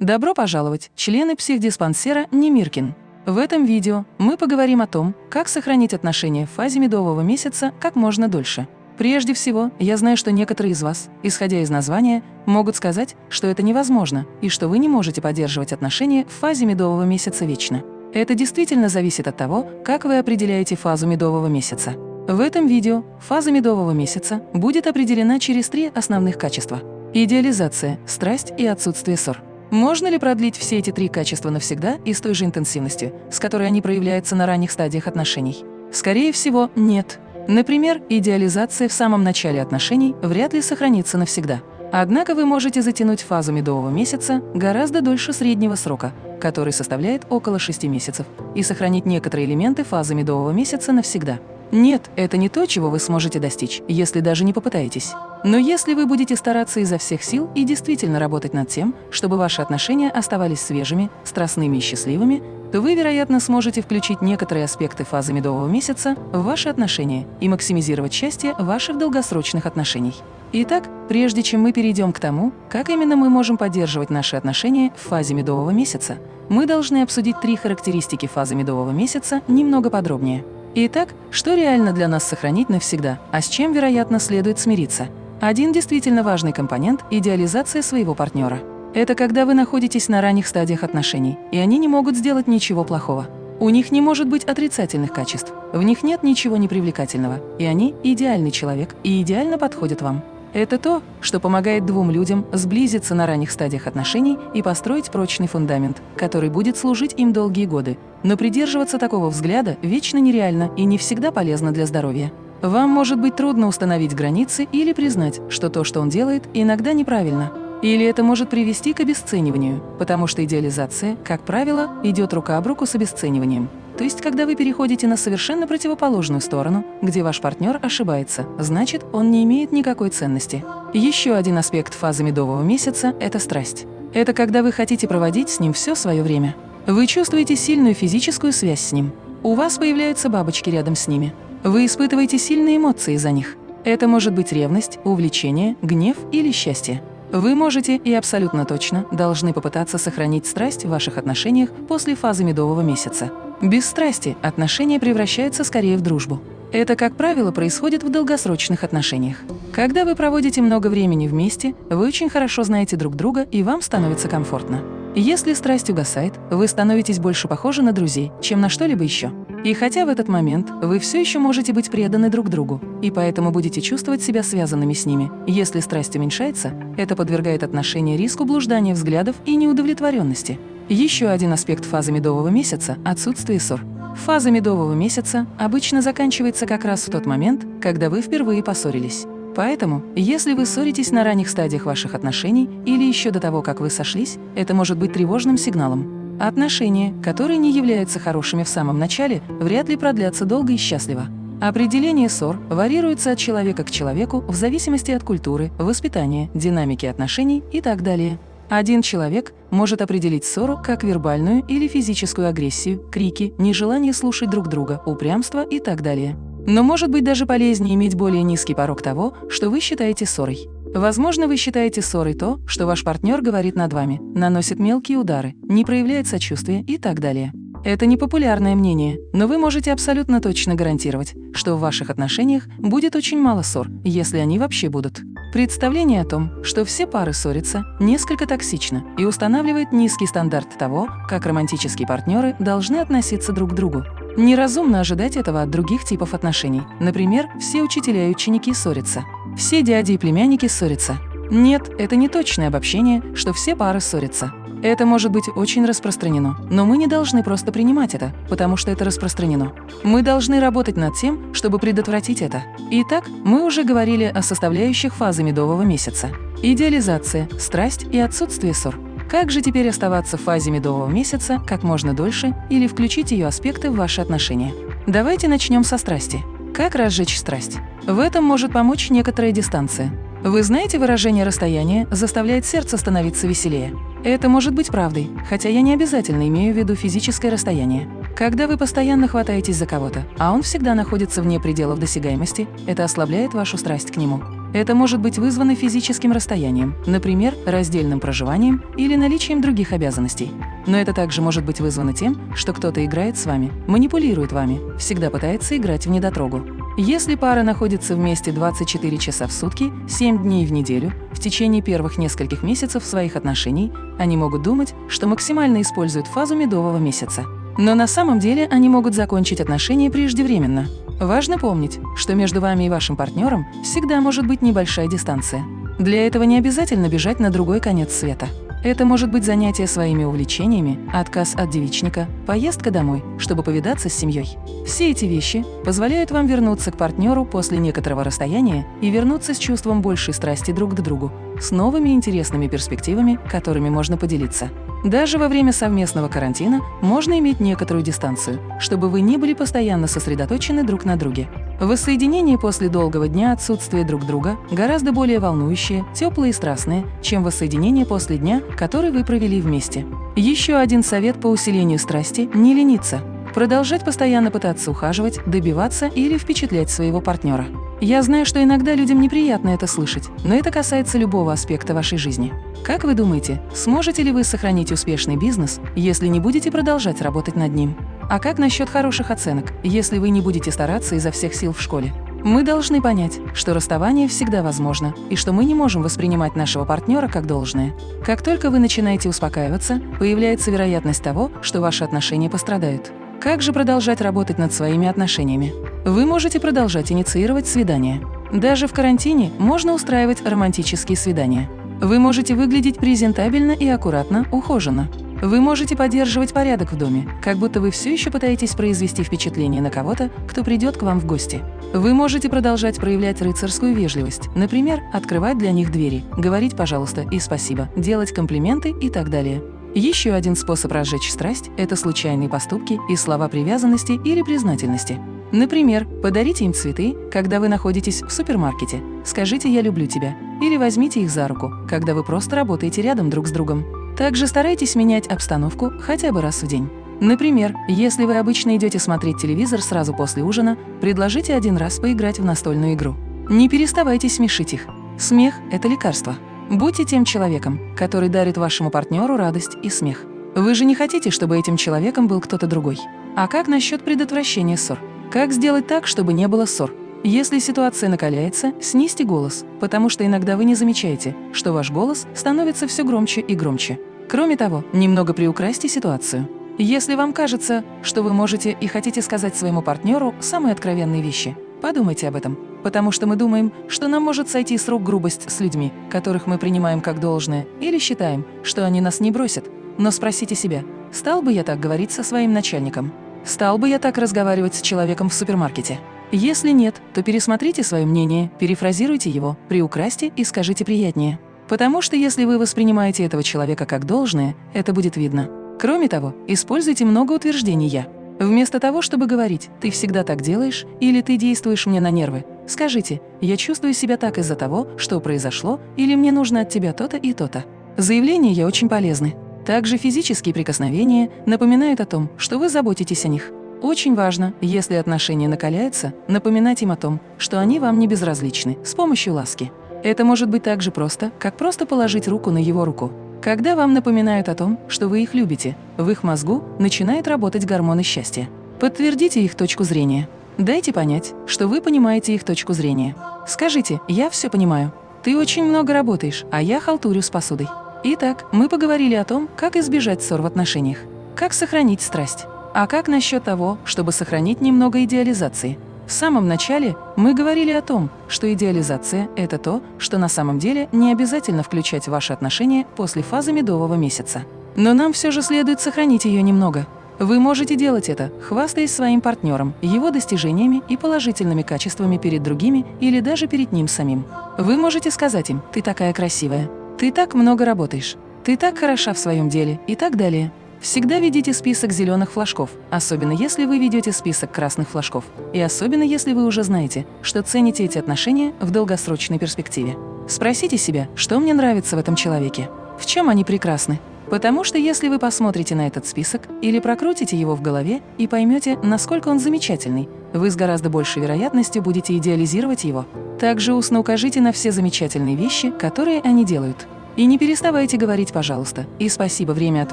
Добро пожаловать, члены психдиспансера Немиркин. В этом видео мы поговорим о том, как сохранить отношения в фазе медового месяца как можно дольше. Прежде всего, я знаю, что некоторые из вас, исходя из названия, могут сказать, что это невозможно и что вы не можете поддерживать отношения в фазе медового месяца вечно. Это действительно зависит от того, как вы определяете фазу медового месяца. В этом видео фаза медового месяца будет определена через три основных качества – идеализация, страсть и отсутствие ссор. Можно ли продлить все эти три качества навсегда и с той же интенсивностью, с которой они проявляются на ранних стадиях отношений? Скорее всего, нет. Например, идеализация в самом начале отношений вряд ли сохранится навсегда. Однако вы можете затянуть фазу медового месяца гораздо дольше среднего срока, который составляет около 6 месяцев, и сохранить некоторые элементы фазы медового месяца навсегда. Нет, это не то, чего вы сможете достичь, если даже не попытаетесь. Но если вы будете стараться изо всех сил и действительно работать над тем, чтобы ваши отношения оставались свежими, страстными и счастливыми, то вы, вероятно, сможете включить некоторые аспекты фазы медового месяца в ваши отношения и максимизировать счастье ваших долгосрочных отношений. Итак, прежде чем мы перейдем к тому, как именно мы можем поддерживать наши отношения в фазе медового месяца, мы должны обсудить три характеристики фазы медового месяца немного подробнее. Итак, что реально для нас сохранить навсегда, а с чем, вероятно, следует смириться? Один действительно важный компонент – идеализация своего партнера. Это когда вы находитесь на ранних стадиях отношений, и они не могут сделать ничего плохого. У них не может быть отрицательных качеств, в них нет ничего непривлекательного, и они – идеальный человек и идеально подходят вам. Это то, что помогает двум людям сблизиться на ранних стадиях отношений и построить прочный фундамент, который будет служить им долгие годы. Но придерживаться такого взгляда вечно нереально и не всегда полезно для здоровья. Вам может быть трудно установить границы или признать, что то, что он делает, иногда неправильно. Или это может привести к обесцениванию, потому что идеализация, как правило, идет рука об руку с обесцениванием. То есть, когда вы переходите на совершенно противоположную сторону, где ваш партнер ошибается, значит, он не имеет никакой ценности. Еще один аспект фазы медового месяца – это страсть. Это когда вы хотите проводить с ним все свое время. Вы чувствуете сильную физическую связь с ним. У вас появляются бабочки рядом с ними. Вы испытываете сильные эмоции за них. Это может быть ревность, увлечение, гнев или счастье. Вы можете и абсолютно точно должны попытаться сохранить страсть в ваших отношениях после фазы медового месяца. Без страсти отношения превращаются скорее в дружбу. Это, как правило, происходит в долгосрочных отношениях. Когда вы проводите много времени вместе, вы очень хорошо знаете друг друга и вам становится комфортно. Если страсть угасает, вы становитесь больше похожи на друзей, чем на что-либо еще. И хотя в этот момент вы все еще можете быть преданы друг другу, и поэтому будете чувствовать себя связанными с ними, если страсть уменьшается, это подвергает отношения риску блуждания взглядов и неудовлетворенности. Еще один аспект фазы медового месяца – отсутствие ссор. Фаза медового месяца обычно заканчивается как раз в тот момент, когда вы впервые поссорились. Поэтому, если вы ссоритесь на ранних стадиях ваших отношений или еще до того, как вы сошлись, это может быть тревожным сигналом. Отношения, которые не являются хорошими в самом начале, вряд ли продлятся долго и счастливо. Определение ссор варьируется от человека к человеку в зависимости от культуры, воспитания, динамики отношений и так далее. Один человек может определить ссору как вербальную или физическую агрессию, крики, нежелание слушать друг друга, упрямство и так далее. Но может быть даже полезнее иметь более низкий порог того, что вы считаете ссорой. Возможно, вы считаете ссорой то, что ваш партнер говорит над вами, наносит мелкие удары, не проявляет сочувствия и так далее. Это непопулярное мнение, но вы можете абсолютно точно гарантировать, что в ваших отношениях будет очень мало ссор, если они вообще будут. Представление о том, что все пары ссорятся, несколько токсично и устанавливает низкий стандарт того, как романтические партнеры должны относиться друг к другу. Неразумно ожидать этого от других типов отношений. Например, все учителя и ученики ссорятся. Все дяди и племянники ссорятся. Нет, это не точное обобщение, что все пары ссорятся. Это может быть очень распространено, но мы не должны просто принимать это, потому что это распространено. Мы должны работать над тем, чтобы предотвратить это. Итак, мы уже говорили о составляющих фазы медового месяца. Идеализация, страсть и отсутствие ссор. Как же теперь оставаться в фазе медового месяца как можно дольше или включить ее аспекты в ваши отношения? Давайте начнем со страсти. Как разжечь страсть? В этом может помочь некоторая дистанция. Вы знаете выражение «расстояние заставляет сердце становиться веселее»? Это может быть правдой, хотя я не обязательно имею в виду физическое расстояние. Когда вы постоянно хватаетесь за кого-то, а он всегда находится вне пределов досягаемости, это ослабляет вашу страсть к нему. Это может быть вызвано физическим расстоянием, например, раздельным проживанием или наличием других обязанностей. Но это также может быть вызвано тем, что кто-то играет с вами, манипулирует вами, всегда пытается играть в недотрогу. Если пара находится вместе 24 часа в сутки, 7 дней в неделю, в течение первых нескольких месяцев своих отношений, они могут думать, что максимально используют фазу медового месяца. Но на самом деле они могут закончить отношения преждевременно. Важно помнить, что между вами и вашим партнером всегда может быть небольшая дистанция. Для этого не обязательно бежать на другой конец света. Это может быть занятие своими увлечениями, отказ от девичника, поездка домой, чтобы повидаться с семьей. Все эти вещи позволяют вам вернуться к партнеру после некоторого расстояния и вернуться с чувством большей страсти друг к другу, с новыми интересными перспективами, которыми можно поделиться. Даже во время совместного карантина можно иметь некоторую дистанцию, чтобы вы не были постоянно сосредоточены друг на друге. Воссоединение после долгого дня отсутствия друг друга гораздо более волнующее, теплое и страстное, чем воссоединение после дня, который вы провели вместе. Еще один совет по усилению страсти – не лениться. Продолжать постоянно пытаться ухаживать, добиваться или впечатлять своего партнера. Я знаю, что иногда людям неприятно это слышать, но это касается любого аспекта вашей жизни. Как вы думаете, сможете ли вы сохранить успешный бизнес, если не будете продолжать работать над ним? А как насчет хороших оценок, если вы не будете стараться изо всех сил в школе? Мы должны понять, что расставание всегда возможно, и что мы не можем воспринимать нашего партнера как должное. Как только вы начинаете успокаиваться, появляется вероятность того, что ваши отношения пострадают. Как же продолжать работать над своими отношениями? Вы можете продолжать инициировать свидания. Даже в карантине можно устраивать романтические свидания. Вы можете выглядеть презентабельно и аккуратно, ухоженно. Вы можете поддерживать порядок в доме, как будто вы все еще пытаетесь произвести впечатление на кого-то, кто придет к вам в гости. Вы можете продолжать проявлять рыцарскую вежливость, например, открывать для них двери, говорить «пожалуйста» и «спасибо», делать комплименты и так далее. Еще один способ разжечь страсть – это случайные поступки и слова привязанности или признательности. Например, подарите им цветы, когда вы находитесь в супермаркете, скажите «я люблю тебя» или возьмите их за руку, когда вы просто работаете рядом друг с другом. Также старайтесь менять обстановку хотя бы раз в день. Например, если вы обычно идете смотреть телевизор сразу после ужина, предложите один раз поиграть в настольную игру. Не переставайте смешить их. Смех – это лекарство. Будьте тем человеком, который дарит вашему партнеру радость и смех. Вы же не хотите, чтобы этим человеком был кто-то другой. А как насчет предотвращения ссор? Как сделать так, чтобы не было ссор? Если ситуация накаляется, снизьте голос, потому что иногда вы не замечаете, что ваш голос становится все громче и громче. Кроме того, немного приукрасьте ситуацию. Если вам кажется, что вы можете и хотите сказать своему партнеру самые откровенные вещи, подумайте об этом, потому что мы думаем, что нам может сойти с рук грубость с людьми, которых мы принимаем как должное, или считаем, что они нас не бросят. Но спросите себя, стал бы я так говорить со своим начальником? Стал бы я так разговаривать с человеком в супермаркете? Если нет, то пересмотрите свое мнение, перефразируйте его, приукрасьте и скажите приятнее. Потому что если вы воспринимаете этого человека как должное, это будет видно. Кроме того, используйте много утверждений «я». Вместо того, чтобы говорить «ты всегда так делаешь» или «ты действуешь мне на нервы», скажите «я чувствую себя так из-за того, что произошло» или «мне нужно от тебя то-то и то-то». Заявления «я» очень полезны. Также физические прикосновения напоминают о том, что вы заботитесь о них. Очень важно, если отношения накаляются, напоминать им о том, что они вам не безразличны, с помощью ласки. Это может быть так же просто, как просто положить руку на его руку. Когда вам напоминают о том, что вы их любите, в их мозгу начинают работать гормоны счастья. Подтвердите их точку зрения. Дайте понять, что вы понимаете их точку зрения. Скажите «я все понимаю». Ты очень много работаешь, а я халтурю с посудой. Итак, мы поговорили о том, как избежать ссор в отношениях, как сохранить страсть. А как насчет того, чтобы сохранить немного идеализации? В самом начале мы говорили о том, что идеализация – это то, что на самом деле не обязательно включать в ваши отношения после фазы медового месяца. Но нам все же следует сохранить ее немного. Вы можете делать это, хвастаясь своим партнером, его достижениями и положительными качествами перед другими или даже перед ним самим. Вы можете сказать им «ты такая красивая», «ты так много работаешь», «ты так хороша в своем деле» и так далее. Всегда ведите список зеленых флажков, особенно если вы ведете список красных флажков, и особенно если вы уже знаете, что цените эти отношения в долгосрочной перспективе. Спросите себя, что мне нравится в этом человеке, в чем они прекрасны. Потому что если вы посмотрите на этот список или прокрутите его в голове и поймете, насколько он замечательный, вы с гораздо большей вероятностью будете идеализировать его. Также устно укажите на все замечательные вещи, которые они делают. И не переставайте говорить «пожалуйста» и «спасибо» время от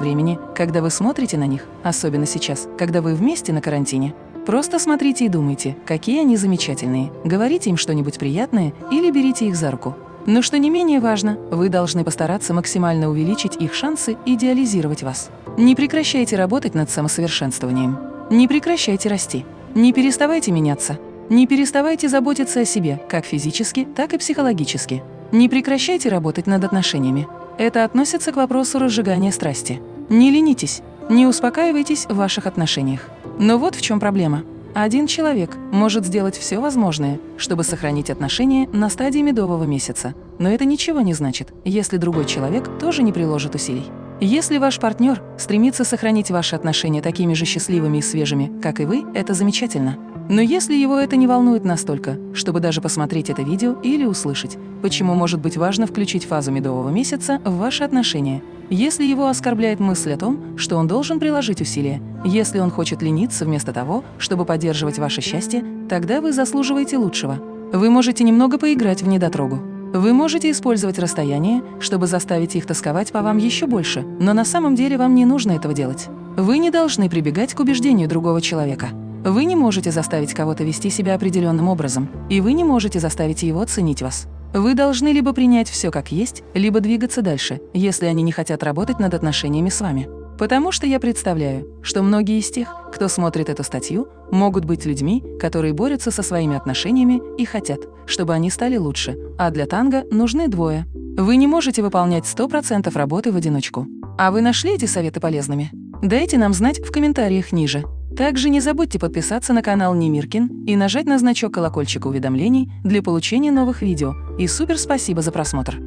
времени, когда вы смотрите на них, особенно сейчас, когда вы вместе на карантине. Просто смотрите и думайте, какие они замечательные, говорите им что-нибудь приятное или берите их за руку. Но что не менее важно, вы должны постараться максимально увеличить их шансы идеализировать вас. Не прекращайте работать над самосовершенствованием. Не прекращайте расти. Не переставайте меняться. Не переставайте заботиться о себе, как физически, так и психологически. Не прекращайте работать над отношениями. Это относится к вопросу разжигания страсти. Не ленитесь, не успокаивайтесь в ваших отношениях. Но вот в чем проблема. Один человек может сделать все возможное, чтобы сохранить отношения на стадии медового месяца. Но это ничего не значит, если другой человек тоже не приложит усилий. Если ваш партнер стремится сохранить ваши отношения такими же счастливыми и свежими, как и вы, это замечательно. Но если его это не волнует настолько, чтобы даже посмотреть это видео или услышать, почему может быть важно включить фазу медового месяца в ваши отношения, если его оскорбляет мысль о том, что он должен приложить усилия, если он хочет лениться вместо того, чтобы поддерживать ваше счастье, тогда вы заслуживаете лучшего. Вы можете немного поиграть в недотрогу. Вы можете использовать расстояние, чтобы заставить их тосковать по вам еще больше, но на самом деле вам не нужно этого делать. Вы не должны прибегать к убеждению другого человека. Вы не можете заставить кого-то вести себя определенным образом, и вы не можете заставить его ценить вас. Вы должны либо принять все как есть, либо двигаться дальше, если они не хотят работать над отношениями с вами. Потому что я представляю, что многие из тех, кто смотрит эту статью, могут быть людьми, которые борются со своими отношениями и хотят, чтобы они стали лучше, а для танго нужны двое. Вы не можете выполнять 100% работы в одиночку. А вы нашли эти советы полезными? Дайте нам знать в комментариях ниже. Также не забудьте подписаться на канал Немиркин и нажать на значок колокольчика уведомлений для получения новых видео. И супер спасибо за просмотр!